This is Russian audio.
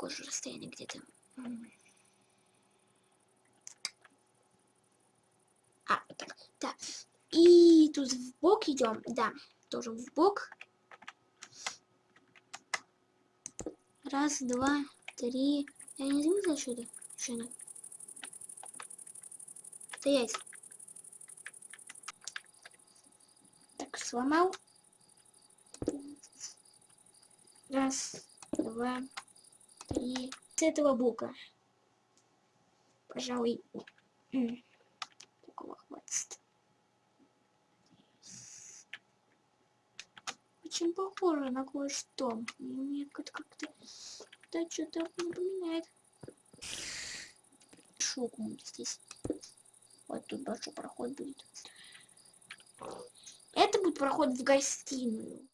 такое же расстояние где-то. А, так, да. И тут в бок идем, да, тоже в бок. Раз, два, три. Я не заметила что-то. Шина. Стоять. Так, сломал. Раз, два, три. С этого бока. Пожалуй, такого хватит. Очень похоже на кое-что. Мне как- как-то да, что-то напоминает. Шок здесь. Вот тут большой проход будет. Это будет проход в гостиную.